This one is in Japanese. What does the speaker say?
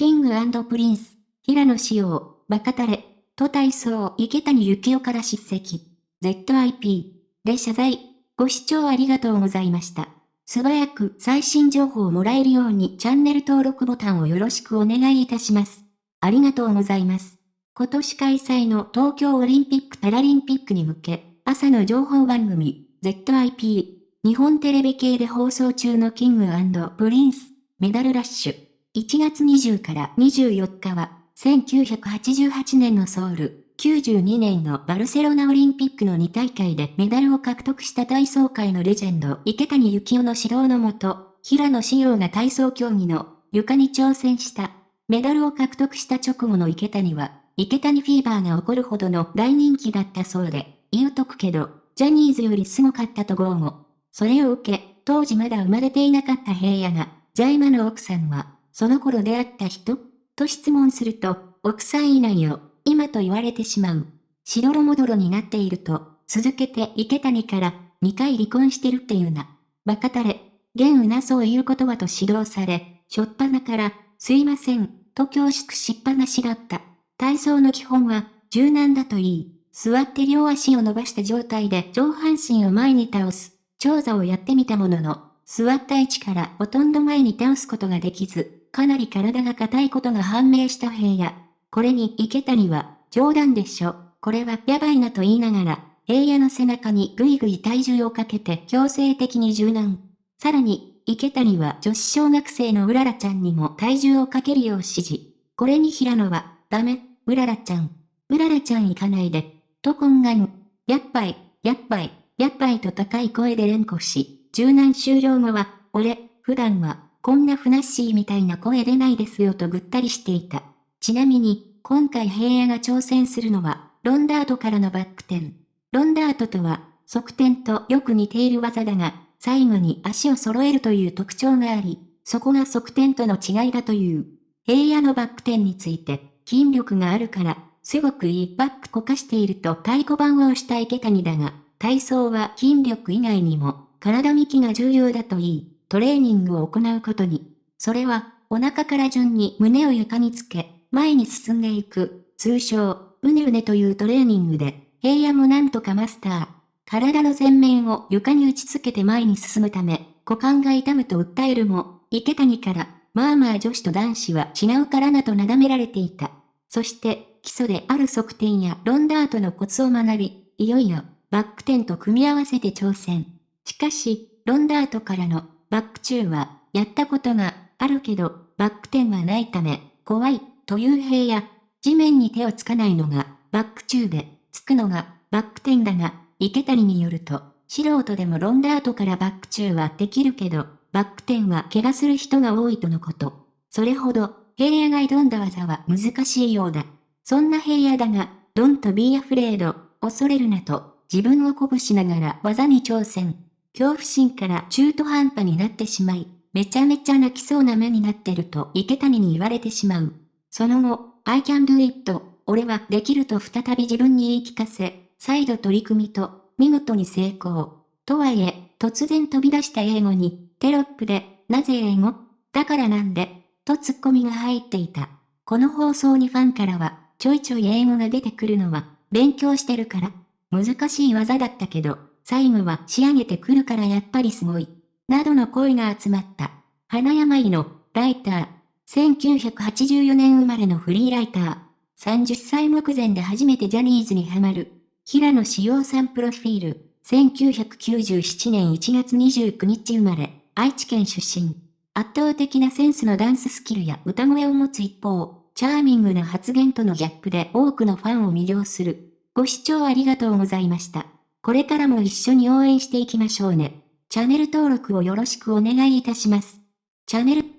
キングプリンス、平野紫耀、バカタレ、と体操池谷幸雄から叱責。ZIP で謝罪。ご視聴ありがとうございました。素早く最新情報をもらえるようにチャンネル登録ボタンをよろしくお願いいたします。ありがとうございます。今年開催の東京オリンピック・パラリンピックに向け、朝の情報番組、ZIP、日本テレビ系で放送中のキングプリンス、メダルラッシュ。1月20から24日は、1988年のソウル、92年のバルセロナオリンピックの2大会でメダルを獲得した体操界のレジェンド池谷幸雄の指導のもと、平野紫耀が体操競技の床に挑戦したメダルを獲得した直後の池谷は、池谷フィーバーが起こるほどの大人気だったそうで、言うとくけど、ジャニーズよりすごかったと豪語。それを受け、当時まだ生まれていなかった平野が、じゃあ今の奥さんは、その頃出会った人と質問すると、奥さんいないよ、今と言われてしまう。しどろもどろになっていると、続けて池谷から、2回離婚してるっていうな。バカたれ、現うなそういうことはと指導され、しょっぱなから、すいません、と恐縮しっぱなしだった。体操の基本は、柔軟だといい。座って両足を伸ばした状態で上半身を前に倒す。長座をやってみたものの、座った位置からほとんど前に倒すことができず、かなり体が硬いことが判明した平野。これに池谷は、冗談でしょ。これはやばいなと言いながら、平野の背中にぐいぐい体重をかけて強制的に柔軟。さらに、池谷は女子小学生のうららちゃんにも体重をかけるよう指示。これに平野は、ダメ、うららちゃん。うららちゃん行かないで。と懇願。やっぱい、やっぱい、やっぱいと高い声で連呼し、柔軟終了後は、俺、普段は、こんなふなっしーみたいな声出ないですよとぐったりしていた。ちなみに、今回平野が挑戦するのは、ロンダートからのバック転。ロンダートとは、側転とよく似ている技だが、最後に足を揃えるという特徴があり、そこが側転との違いだという。平野のバック転について、筋力があるから、すごくいいバックこかしていると太鼓判を押した池谷だが、体操は筋力以外にも、体幹が重要だといい、トレーニングを行うことに。それは、お腹から順に胸を床につけ、前に進んでいく、通称、うねうねというトレーニングで、平野もなんとかマスター。体の前面を床に打ちつけて前に進むため、股間が痛むと訴えるも、池谷から、まあまあ女子と男子は違うからなとなだめられていた。そして、基礎である側転やロンダートのコツを学び、いよいよ、バック転と組み合わせて挑戦。しかし、ロンダートからのバック中は、やったことがあるけど、バック転はないため、怖い、という平野。地面に手をつかないのが、バック中で、つくのが、バック転だが、池谷によると、素人でもロンダートからバック中はできるけど、バック転は怪我する人が多いとのこと。それほど、平野が挑んだ技は難しいようだ。そんな平野だが、don't be afraid, 恐れるなと、自分を鼓舞しながら技に挑戦。恐怖心から中途半端になってしまい、めちゃめちゃ泣きそうな目になってると池谷に言われてしまう。その後、I can do it, 俺はできると再び自分に言い聞かせ、再度取り組みと、見事に成功。とはいえ、突然飛び出した英語に、テロップで、なぜ英語？だからなんで、とツッコミが入っていた。この放送にファンからは、ちょいちょい英語が出てくるのは、勉強してるから。難しい技だったけど、最後は仕上げてくるからやっぱりすごい。などの声が集まった。花山井の、ライター。1984年生まれのフリーライター。30歳目前で初めてジャニーズにハマる。平野志陽さんプロフィール。1997年1月29日生まれ。愛知県出身。圧倒的なセンスのダンススキルや歌声を持つ一方、チャーミングな発言とのギャップで多くのファンを魅了する。ご視聴ありがとうございました。これからも一緒に応援していきましょうね。チャンネル登録をよろしくお願いいたします。チャンネル